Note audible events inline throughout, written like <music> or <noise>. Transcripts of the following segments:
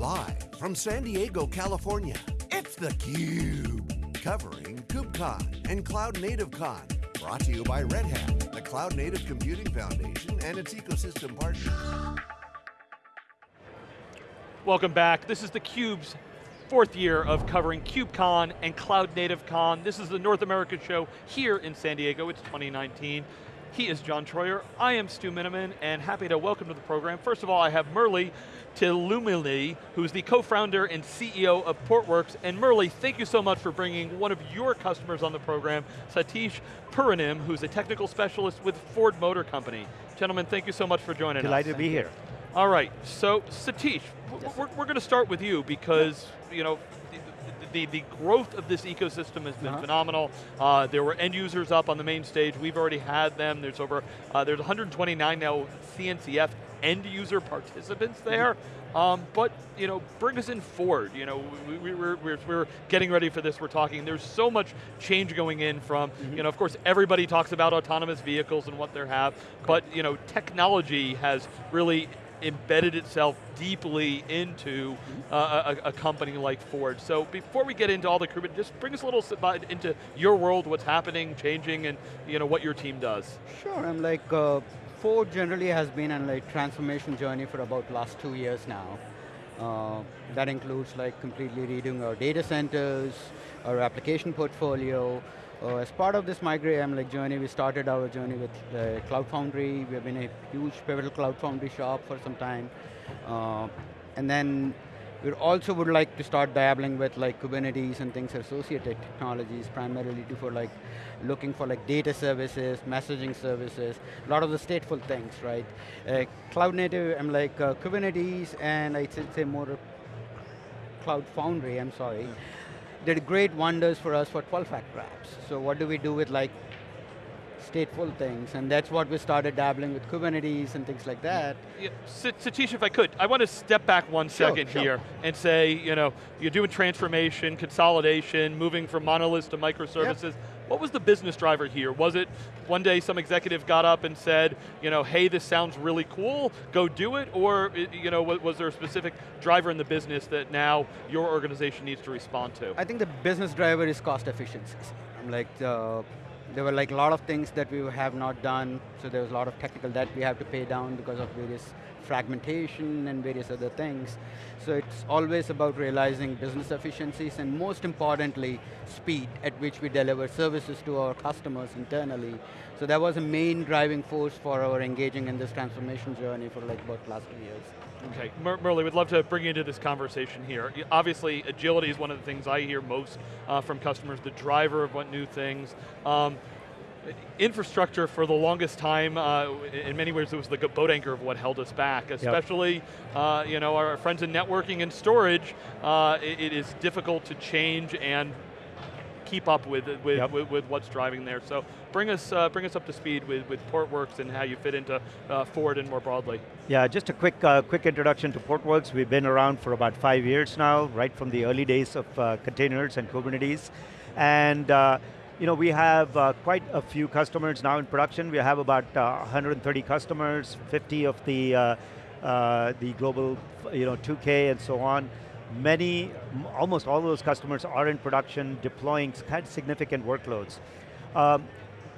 Live from San Diego, California, it's theCUBE. Covering KubeCon and Cloud Native Con. Brought to you by Red Hat, the Cloud Native Computing Foundation and its ecosystem partners. Welcome back. This is theCUBE's fourth year of covering KubeCon and Cloud Native Con. This is the North America show here in San Diego, it's 2019. He is John Troyer, I am Stu Miniman, and happy to welcome to the program. First of all, I have Murli Thirumale, who's the co-founder and CEO of Portworx. And Murli, thank you so much for bringing one of your customers on the program, Satish Puranam, who's a technical specialist with Ford Motor Company. Gentlemen, thank you so much for joining Delighted us. to be here. All right, so Satish, yes. we're, we're going to start with you because, you know, the, the growth of this ecosystem has been uh -huh. phenomenal. Uh, there were end users up on the main stage. We've already had them. There's over, uh, there's 129 now CNCF end user participants mm-hmm. there. Um, but you know, bring us in Ford. You know, we, we, we're, we're, we're, getting ready for this. We're talking. There's so much change going in from. Mm -hmm. You know, of course, everybody talks about autonomous vehicles and what they have, but you know, technology has really embedded itself deeply into uh, a, a, company like Ford. So before we get into all the crew, just bring us a little into your world, what's happening, changing, and you know what your team does. Sure, I'm like, uh, Ford generally has been on like transformation journey for about last two years now. Uh, that includes like completely redoing our data centers, our application portfolio, uh, as part of this migrate um, like journey, we started our journey with uh, Cloud Foundry. We have been a huge pivotal Cloud Foundry shop for some time. Uh, and then we also would like to start dabbling with like Kubernetes and things associated technologies, primarily for like looking for like data services, messaging services, a lot of the stateful things, right? Uh, cloud native, I'm like uh, Kubernetes and I'd say more Cloud Foundry, I'm sorry did great wonders for us for 12-factor apps. So what do we do with like stateful things, and that's what we started dabbling with Kubernetes and things like that. Yeah, Satish, if I could, I want to step back one second sure, here and say, you know, you're doing transformation, consolidation, moving from monoliths to microservices. Yep. What was the business driver here? Was it one day some executive got up and said, you know, hey, this sounds really cool, go do it, or you know, was there a specific driver in the business that now your organization needs to respond to? I think the business driver is cost efficiencies. I'm like, uh, there were like a lot of things that we have not done, so there was a lot of technical debt we have to pay down because of various fragmentation and various other things. So it's always about realizing business efficiencies and most importantly, speed at which we deliver services to our customers internally. So that was a main driving force for our engaging in this transformation journey for like about last two years. Okay, Mer Murli, we'd love to bring you into this conversation here. Obviously, agility is one of the things I hear most uh, from customers, the driver of what new things. Um, infrastructure for the longest time, uh, in many ways it was the boat anchor of what held us back, especially yep. uh, you know, our friends in networking and storage, uh, it, it is difficult to change and keep up with with, yep. with, with, what's driving there. So bring us uh, bring us up to speed with, with Portworx and how you fit into uh, Ford and more broadly. Yeah, just a quick uh, quick introduction to Portworx. We've been around for about five years now, right from the early days of uh, containers and Kubernetes. And uh, you know, we have uh, quite a few customers now in production. We have about 130 customers, 50 of the the global, you know, 2K and so on many, almost all of those customers are in production deploying kind of significant workloads. Um,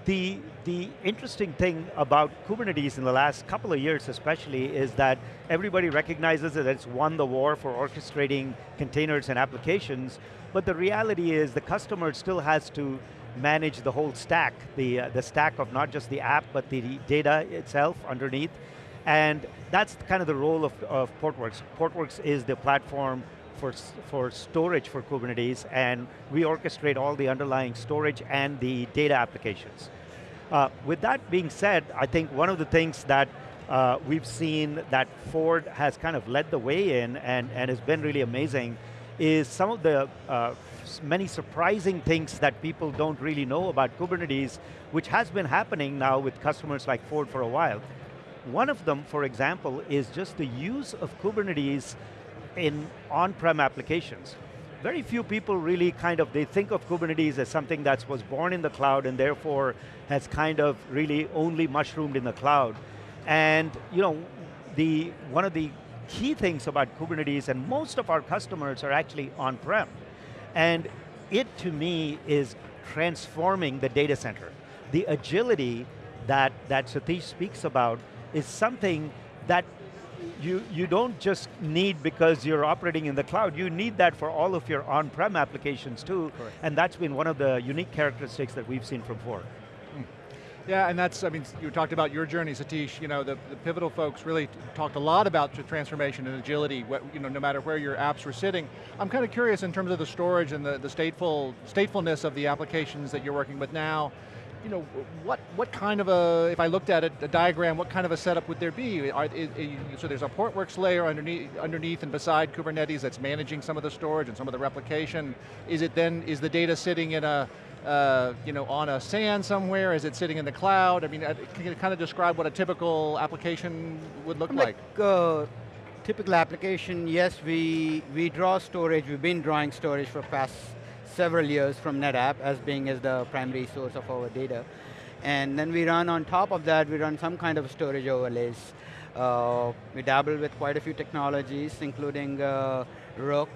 the, the interesting thing about Kubernetes in the last couple of years especially is that everybody recognizes that it's won the war for orchestrating containers and applications, but the reality is the customer still has to manage the whole stack, the, uh, the stack of not just the app, but the data itself underneath. And that's kind of the role of, of Portworx. Portworx is the platform for, for storage for Kubernetes, and we orchestrate all the underlying storage and the data applications. Uh, with that being said, I think one of the things that uh, we've seen that Ford has kind of led the way in and, and has been really amazing is some of the uh, many surprising things that people don't really know about Kubernetes, which has been happening now with customers like Ford for a while. One of them, for example, is just the use of Kubernetes in on-prem applications. Very few people really kind of, they think of Kubernetes as something that was born in the cloud and therefore has kind of really only mushroomed in the cloud. And you know, the, one of the key things about Kubernetes, and most of our customers are actually on-prem. And it, to me, is transforming the data center. The agility that, that Satish speaks about is something that you, you don't just need because you're operating in the cloud, you need that for all of your on-prem applications too, Correct. and that's been one of the unique characteristics that we've seen from Ford. Hmm. Yeah, and that's, I mean, you talked about your journey, Satish, you know, the, the Pivotal folks really talked a lot about the transformation and agility, what, you know, no matter where your apps were sitting. I'm kind of curious in terms of the storage and the, the stateful, statefulness of the applications that you're working with now, you know, what, what kind of a, if I looked at it, a diagram, what kind of a setup would there be? Are, is, is, so there's a Portworx layer underneath, underneath and beside Kubernetes that's managing some of the storage and some of the replication. Is it then, is the data sitting in a, uh, you know, on a SAN somewhere? Is it sitting in the cloud? I mean, uh, can you kind of describe what a typical application would look like? uh, typical application, yes, we, we draw storage, we've been drawing storage for past several years from NetApp as being as the primary source of our data. And then we run on top of that, we run some kind of storage overlays. Uh, we dabble with quite a few technologies, including uh, Rook,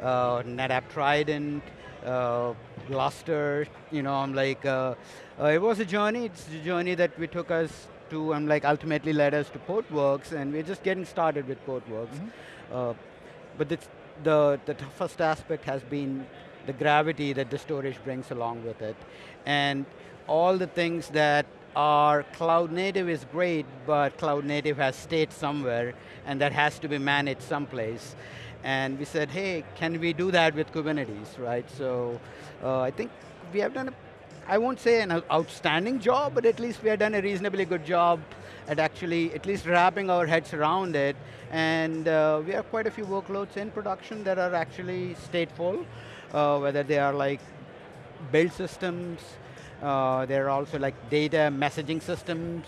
uh, NetApp Trident, uh, Gluster, you know, I'm like, uh, uh, it was a journey, it's a journey that we took us to, and like ultimately led us to Portworx, and we're just getting started with Portworx. Mhm. Uh, but it's the, the toughest aspect has been the gravity that the storage brings along with it. And all the things that are cloud native is great, but cloud native has state somewhere, and that has to be managed someplace. And we said, hey, can we do that with Kubernetes, right? So uh, I think we have done, a, I won't say an outstanding job, but at least we have done a reasonably good job at actually at least wrapping our heads around it. And uh, we have quite a few workloads in production that are actually stateful, uh, whether they are like build systems, uh, there are also like data messaging systems,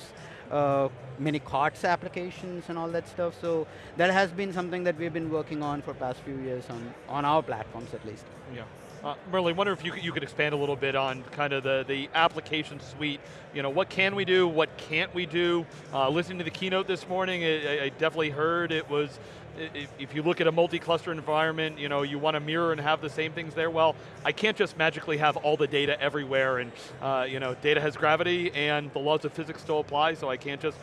uh, many carts applications and all that stuff. So that has been something that we've been working on for past few years on, on our platforms at least. Yeah. Uh, Merlin, wonder if you could, you could expand a little bit on kind of the, the application suite. You know, what can we do, what can't we do? Uh, listening to the keynote this morning, I, I definitely heard it was, if you look at a multi-cluster environment, you know, you want to mirror and have the same things there. Well, I can't just magically have all the data everywhere and, uh, you know, data has gravity and the laws of physics still apply, so I can't just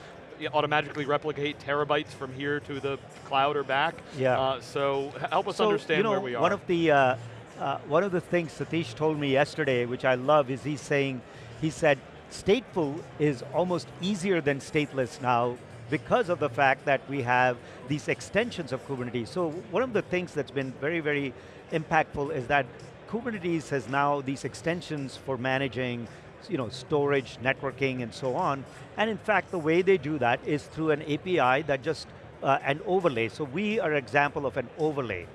automatically replicate terabytes from here to the cloud or back. Yeah. Uh, so help us so, understand you know, where we are. One of the uh, uh, one of the things Satish told me yesterday, which I love, is he's saying, he said, stateful is almost easier than stateless now because of the fact that we have these extensions of Kubernetes. So one of the things that's been very, very impactful is that Kubernetes has now these extensions for managing you know, storage, networking, and so on. And in fact, the way they do that is through an API that just, uh, an overlay. So we are an example of an overlay.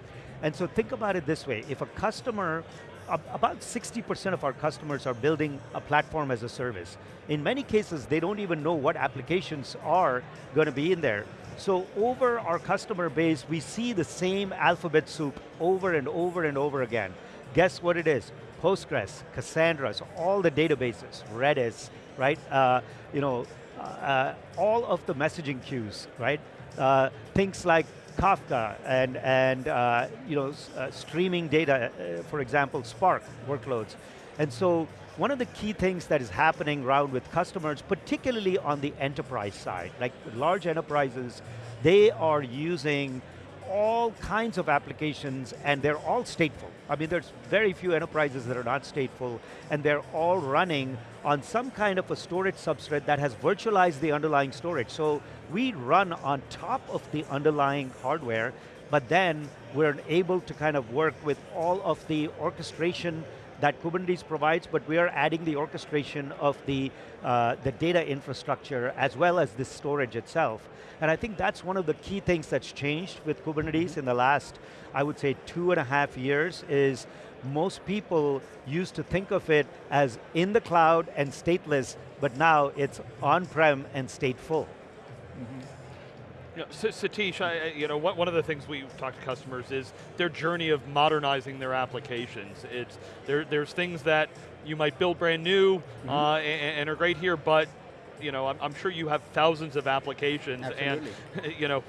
And so think about it this way, if a customer, about 60% of our customers are building a platform as a service. In many cases, they don't even know what applications are going to be in there. So over our customer base, we see the same alphabet soup over and over and over again. Guess what it is? Postgres, Cassandra, so all the databases, Redis, right? Uh, you know, uh, all of the messaging queues, right? Uh, things like Kafka and, and uh, you know, uh, streaming data, uh, for example, Spark workloads. And so one of the key things that is happening around with customers, particularly on the enterprise side, like large enterprises, they are using all kinds of applications and they're all stateful. I mean, there's very few enterprises that are not stateful and they're all running on some kind of a storage substrate that has virtualized the underlying storage. So we run on top of the underlying hardware, but then we're able to kind of work with all of the orchestration that Kubernetes provides, but we are adding the orchestration of the, uh, the data infrastructure as well as the storage itself. And I think that's one of the key things that's changed with Kubernetes in the last, I would say, two and a half years is most people used to think of it as in the cloud and stateless, but now it's on-prem and stateful. You know, Satish, I, you know, one of the things we talk to customers is their journey of modernizing their applications. It's there, there's things that you might build brand new Mm-hmm. uh, and, and are great here, but you know, I'm, I'm sure you have thousands of applications, Absolutely. and <laughs> you know,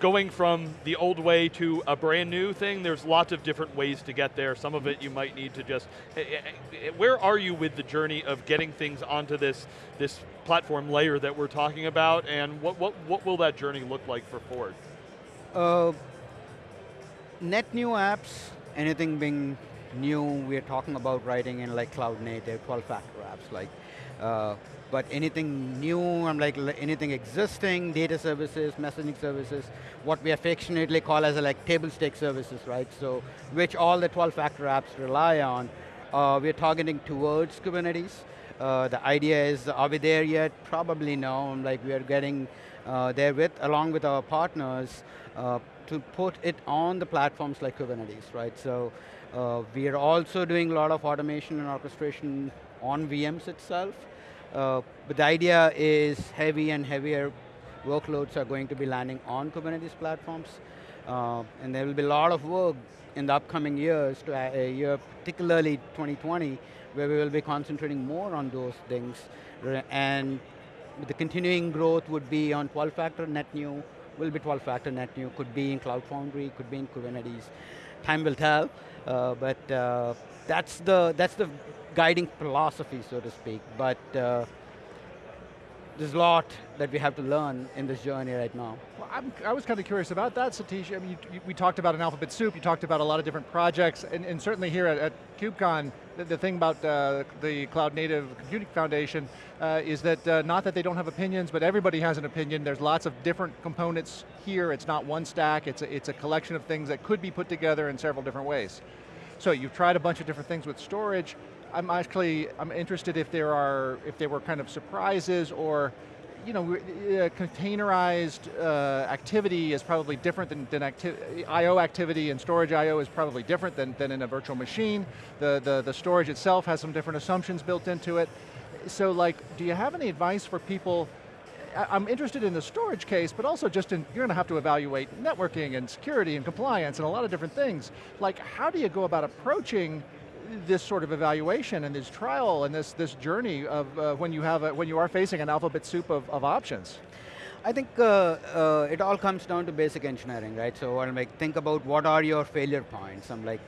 going from the old way to a brand new thing, there's lots of different ways to get there. Some of it you might need to just, eh, eh, eh, where are you with the journey of getting things onto this, this platform layer that we're talking about, and what, what, what will that journey look like for Ford? Uh, net new apps, anything being new, we're talking about writing in like cloud native, 12 factor apps, like uh, but anything new, I'm like anything existing, data services, messaging services, what we affectionately call as a, like table stake services, right? So, which all the 12 factor apps rely on. Uh, we're targeting towards Kubernetes. Uh, the idea is, are we there yet? Probably no, like we are getting uh, there with, along with our partners, uh, to put it on the platforms like Kubernetes, right? So, uh, we are also doing a lot of automation and orchestration on VMs itself. Uh, but the idea is heavy and heavier workloads are going to be landing on Kubernetes platforms. Uh, and there will be a lot of work in the upcoming years, to a uh, year, particularly 2020, where we will be concentrating more on those things. And the continuing growth would be on 12-factor net new, will be 12-factor net new, could be in Cloud Foundry, could be in Kubernetes. Time will tell, uh, but uh, that's the that's the guiding philosophy, so to speak. But uh, there's a lot that we have to learn in this journey right now. Well, i was kind of curious about that, Satish. I mean, you, you, we talked about an alphabet soup, you talked about a lot of different projects, and, and certainly here at, at KubeCon, the, the, thing about uh, the Cloud Native Computing Foundation uh, is that, uh, not that they don't have opinions, but everybody has an opinion. There's lots of different components here. It's not one stack, it's a, it's a collection of things that could be put together in several different ways. So you've tried a bunch of different things with storage. I'm actually, I'm interested if there are, if there were kind of surprises or you know, uh, containerized uh, activity is probably different than, than I.O. activity and storage I.O. is probably different than, than in a virtual machine. The, the, the storage itself has some different assumptions built into it. So like, do you have any advice for people I'm interested in the storage case, but also just in, you're going to have to evaluate networking and security and compliance and a lot of different things. Like, how do you go about approaching this sort of evaluation and this trial and this, this journey of uh, when, you have a, when you are facing an alphabet soup of, of options? I think uh, uh, it all comes down to basic engineering, right? So I'm like, think about what are your failure points. I'm like,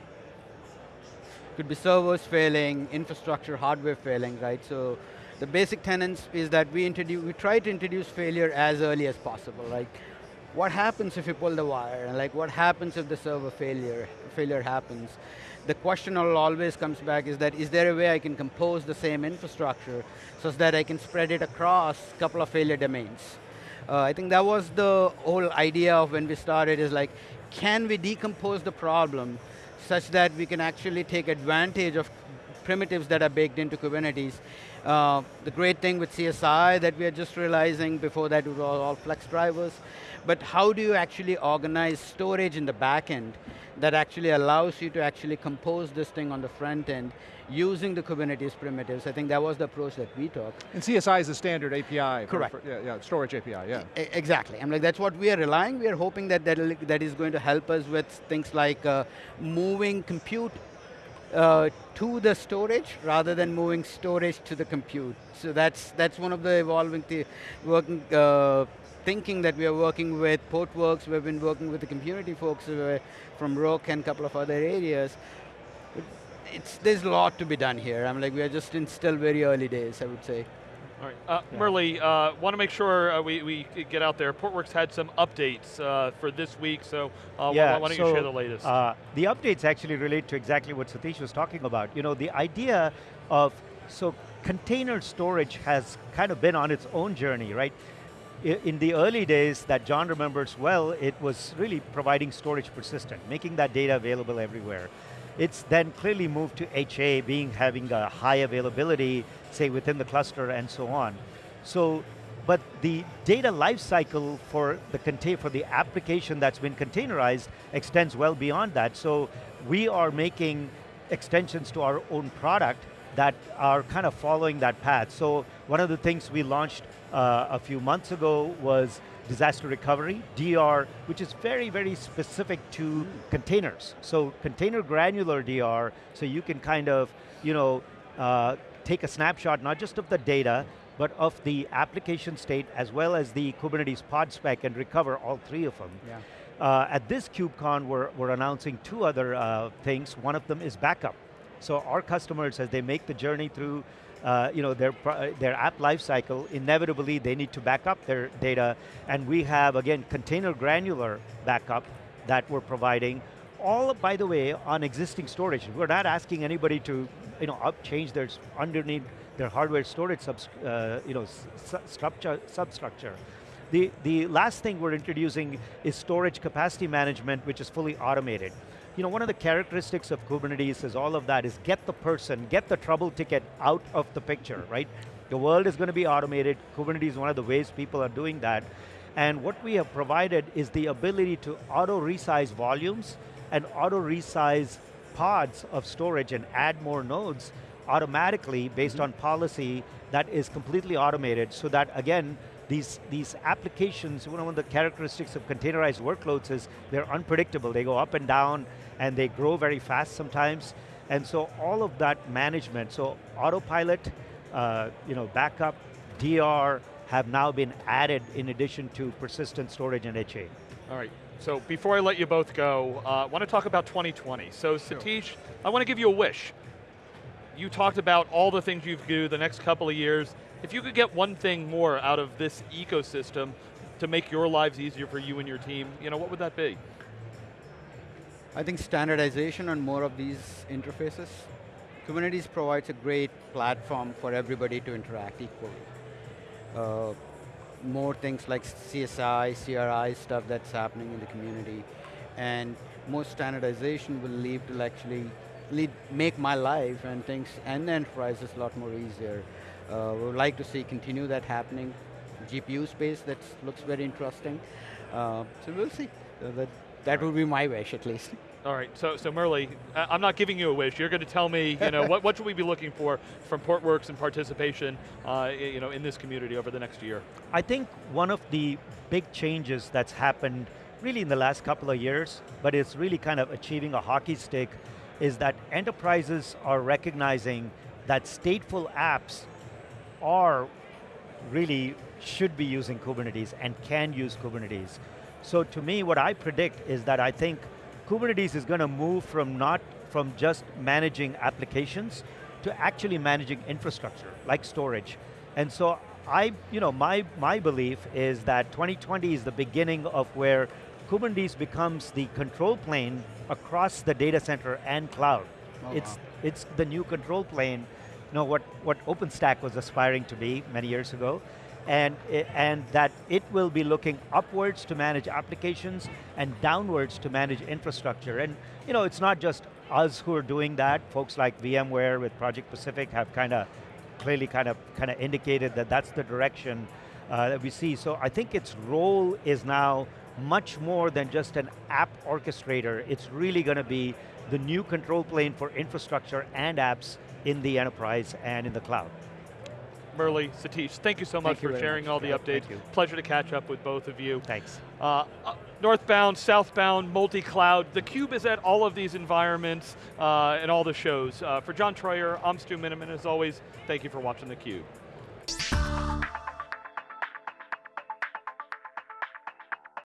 could be servers failing, infrastructure, hardware failing, right? So the basic tenets is that we introduce, we try to introduce failure as early as possible. Like, what happens if you pull the wire? And like, what happens if the server failure, failure happens? The question always comes back is that, is there a way I can compose the same infrastructure so that I can spread it across a couple of failure domains? Uh, I think that was the whole idea of when we started is like, can we decompose the problem such that we can actually take advantage of primitives that are baked into Kubernetes. Uh, the great thing with CSI that we are just realizing, before that it was all flex drivers, but how do you actually organize storage in the back end that actually allows you to actually compose this thing on the front end using the Kubernetes primitives. I think that was the approach that we took. And CSI is the standard API. Correct. For, for, yeah, yeah, storage API, yeah. E exactly, I'm like, that's what we are relying. We are hoping that that, that is going to help us with things like uh, moving compute uh, to the storage rather than moving storage to the compute. So that's that's one of the evolving the working uh, thinking that we are working with Portworx, we've been working with the community folks uh, from Rook and a couple of other areas. It's, there's a lot to be done here. I'm like, we are just in still very early days, I would say. All right, uh, yeah. Murli, uh, want to make sure uh, we, we get out there. Portworx had some updates uh, for this week, so uh, yeah, why, why don't so, you share the latest? Uh, the updates actually relate to exactly what Satish was talking about. You know, the idea of, so container storage has kind of been on its own journey, right? in the early days that John remembers well, it was really providing storage persistent, making that data available everywhere. It's then clearly moved to HA, being having a high availability, say within the cluster and so on. So, but the data lifecycle for the contain for the application that's been containerized extends well beyond that. So we are making extensions to our own product that are kind of following that path. So one of the things we launched uh, a few months ago was disaster recovery, DR, which is very, very specific to containers. So container granular DR, so you can kind of, you know, uh, take a snapshot not just of the data, but of the application state as well as the Kubernetes pod spec and recover all three of them. Yeah. Uh, at this KubeCon, we're, we're announcing two other uh, things. One of them is backup. So our customers, as they make the journey through uh, you know, their, their app lifecycle, inevitably they need to back up their data, and we have, again, container granular backup that we're providing, all, by the way, on existing storage. We're not asking anybody to you know, up change their underneath their hardware storage subs, uh, you know, structure, substructure. The, the last thing we're introducing is storage capacity management, which is fully automated. You know, one of the characteristics of Kubernetes is all of that is get the person, get the trouble ticket out of the picture, right? The world is going to be automated. Kubernetes is one of the ways people are doing that. And what we have provided is the ability to auto resize volumes and auto resize pods of storage and add more nodes automatically based mm -hmm. on policy that is completely automated so that again, these, these applications, one of the characteristics of containerized workloads is they're unpredictable. They go up and down and they grow very fast sometimes. And so all of that management, so autopilot, uh, you know, backup, DR, have now been added in addition to persistent storage and HA. All right, so before I let you both go, I uh, want to talk about 2020. So Satish, sure. I want to give you a wish. You talked about all the things you do the next couple of years. If you could get one thing more out of this ecosystem to make your lives easier for you and your team, you know, what would that be? I think standardization on more of these interfaces. Kubernetes provides a great platform for everybody to interact equally. Uh, more things like CSI, CRI stuff that's happening in the community. And more standardization will lead to actually lead, make my life and things and the enterprises a lot more easier. Uh, we would like to see continue that happening. GPU space that looks very interesting. Uh, so we'll see. Uh, that, that would be my wish at least. <laughs> All right, so so Murli, I'm not giving you a wish. You're going to tell me, you know, what, what should we be looking for from Portworx and participation, uh, you know, in this community over the next year? I think one of the big changes that's happened really in the last couple of years, but it's really kind of achieving a hockey stick, is that enterprises are recognizing that stateful apps are really should be using Kubernetes and can use Kubernetes. So to me, what I predict is that I think Kubernetes is going to move from not from just managing applications to actually managing infrastructure, like storage. And so I, you know, my, my belief is that 2020 is the beginning of where Kubernetes becomes the control plane across the data center and cloud. Oh, it's, wow. it's the new control plane, you know, what, what OpenStack was aspiring to be many years ago and, and that it will be looking upwards to manage applications and downwards to manage infrastructure. And you know, it's not just us who are doing that, folks like VMware with Project Pacific have kind of clearly kind of kind of indicated that that's the direction uh, that we see. So I think its role is now much more than just an app orchestrator. It's really going to be the new control plane for infrastructure and apps in the enterprise and in the cloud. Murli, Satish, thank you so much thank for sharing much. all the yeah, updates. Pleasure to catch up with both of you. Thanks. Uh, uh, northbound, southbound, multi-cloud, theCUBE is at all of these environments uh, and all the shows. Uh, for John Troyer, I'm Stu Miniman, as always, thank you for watching theCUBE.